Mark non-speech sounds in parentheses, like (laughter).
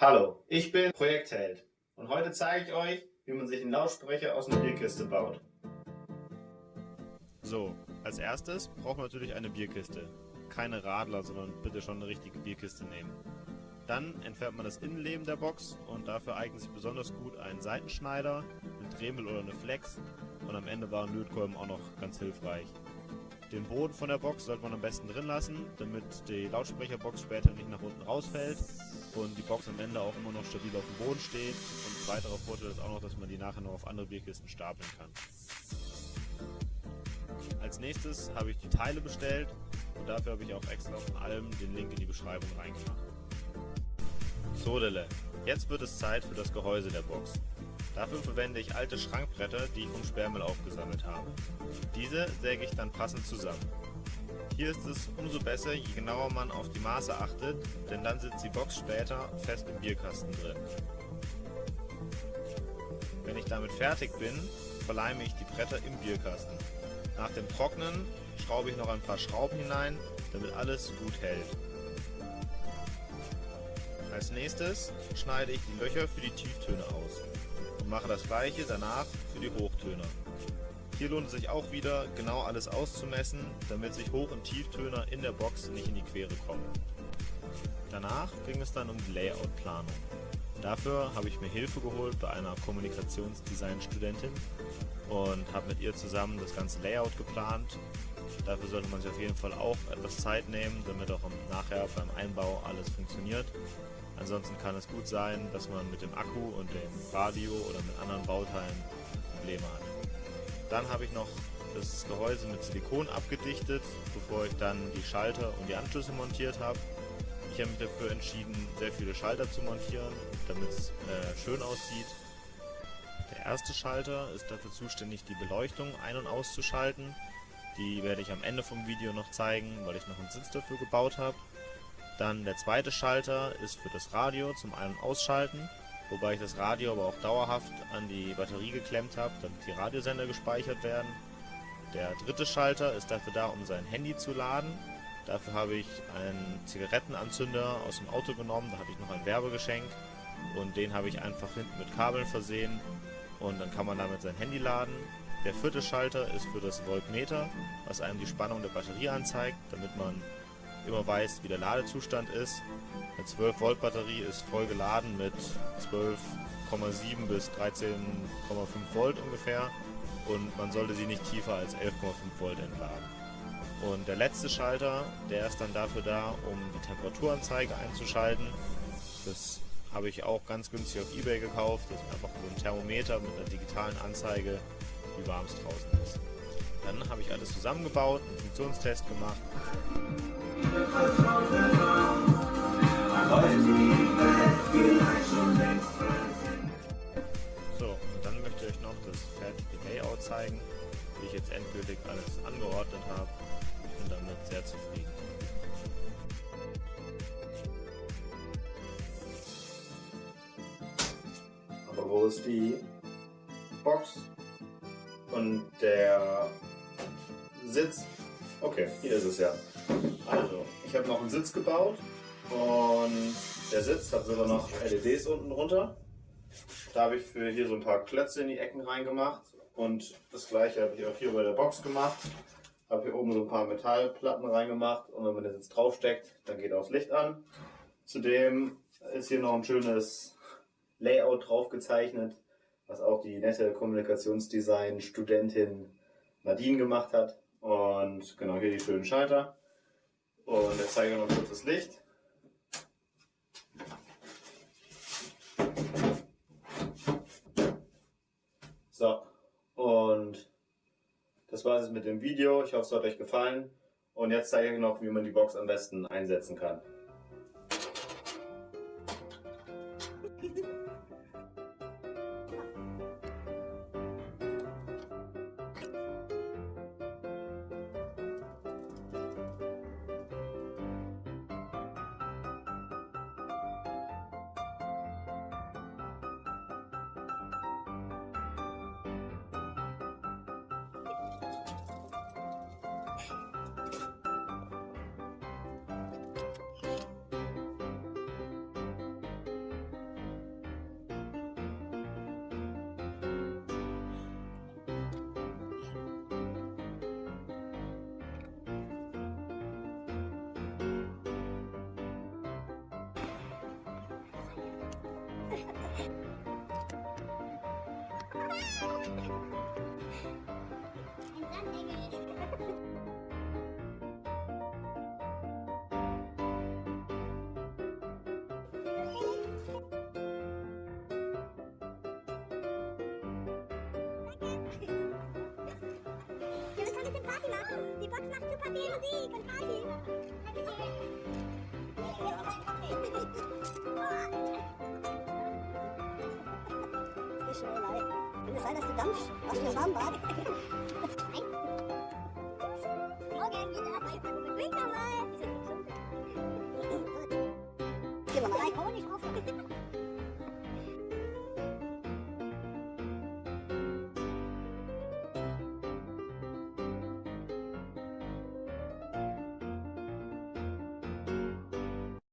Hallo, ich bin Projektheld und heute zeige ich euch, wie man sich einen Lautsprecher aus einer Bierkiste baut. So, als erstes braucht man natürlich eine Bierkiste. Keine Radler, sondern bitte schon eine richtige Bierkiste nehmen. Dann entfernt man das Innenleben der Box und dafür eignet sich besonders gut ein Seitenschneider, ein Dremel oder eine Flex und am Ende waren Lötkolben auch noch ganz hilfreich. Den Boden von der Box sollte man am besten drin lassen, damit die Lautsprecherbox später nicht nach unten rausfällt und die Box am Ende auch immer noch stabil auf dem Boden steht. Und ein weiterer Vorteil ist auch noch, dass man die nachher noch auf andere Bierkisten stapeln kann. Als nächstes habe ich die Teile bestellt und dafür habe ich auch extra von allem den Link in die Beschreibung reingemacht. Sodele, jetzt wird es Zeit für das Gehäuse der Box. Dafür verwende ich alte Schrankbretter, die ich vom Sperrmüll aufgesammelt habe. Diese säge ich dann passend zusammen. Hier ist es umso besser, je genauer man auf die Maße achtet, denn dann sitzt die Box später fest im Bierkasten drin. Wenn ich damit fertig bin, verleime ich die Bretter im Bierkasten. Nach dem Trocknen schraube ich noch ein paar Schrauben hinein, damit alles gut hält. Als nächstes schneide ich die Löcher für die Tieftöne aus und mache das gleiche danach für die Hochtöner. Hier lohnt es sich auch wieder, genau alles auszumessen, damit sich Hoch- und Tieftöner in der Box nicht in die Quere kommen. Danach ging es dann um die Layout-Planung. Dafür habe ich mir Hilfe geholt bei einer Kommunikationsdesign-Studentin und habe mit ihr zusammen das ganze Layout geplant. Dafür sollte man sich auf jeden Fall auch etwas Zeit nehmen, damit auch nachher beim Einbau alles funktioniert. Ansonsten kann es gut sein, dass man mit dem Akku und dem Radio oder mit anderen Bauteilen Probleme hat. Dann habe ich noch das Gehäuse mit Silikon abgedichtet, bevor ich dann die Schalter und die Anschlüsse montiert habe. Ich habe mich dafür entschieden, sehr viele Schalter zu montieren, damit es äh, schön aussieht. Der erste Schalter ist dafür zuständig, die Beleuchtung ein- und auszuschalten. Die werde ich am Ende vom Video noch zeigen, weil ich noch einen Sitz dafür gebaut habe. Dann der zweite Schalter ist für das Radio zum Ein- und Ausschalten, wobei ich das Radio aber auch dauerhaft an die Batterie geklemmt habe, damit die Radiosender gespeichert werden. Der dritte Schalter ist dafür da, um sein Handy zu laden. Dafür habe ich einen Zigarettenanzünder aus dem Auto genommen, da hatte ich noch ein Werbegeschenk und den habe ich einfach hinten mit Kabeln versehen und dann kann man damit sein Handy laden. Der vierte Schalter ist für das Voltmeter, was einem die Spannung der Batterie anzeigt, damit man immer weiß, wie der Ladezustand ist. Eine 12 Volt Batterie ist voll geladen mit 12,7 bis 13,5 Volt ungefähr und man sollte sie nicht tiefer als 11,5 Volt entladen. Und der letzte Schalter, der ist dann dafür da, um die Temperaturanzeige einzuschalten. Das habe ich auch ganz günstig auf Ebay gekauft. Das ist einfach so ein Thermometer mit einer digitalen Anzeige, wie warm es draußen ist. Dann habe ich alles zusammengebaut, einen Funktionstest gemacht. So, und dann möchte ich euch noch das fertige Layout zeigen, wie ich jetzt endgültig alles angeordnet habe. Ich bin damit sehr zufrieden. Aber wo ist die Box und der Sitz? Okay, hier ist es ja. Also, ich habe noch einen Sitz gebaut und der Sitz hat sogar noch LEDs unten drunter. Da habe ich für hier so ein paar Klötze in die Ecken reingemacht und das gleiche habe ich auch hier bei der Box gemacht. Habe hier oben so ein paar Metallplatten reingemacht und wenn man das jetzt draufsteckt, dann geht auch das Licht an. Zudem ist hier noch ein schönes Layout drauf gezeichnet, was auch die nette Kommunikationsdesign-Studentin Nadine gemacht hat. Und genau hier die schönen Schalter. Und jetzt zeige ich noch kurz das Licht. So, und das war es mit dem Video. Ich hoffe, es hat euch gefallen. Und jetzt zeige ich noch, wie man die Box am besten einsetzen kann. Wir müssen ein bisschen Party. Die Box macht super viel Musik und Party. Schneelei. Kann es sein, dass du dampfst aus dem Schaumbad? Morgen wieder bei Pfeffer Drink nochmal. Gehen wir mal rein. Honig offen. (laughs)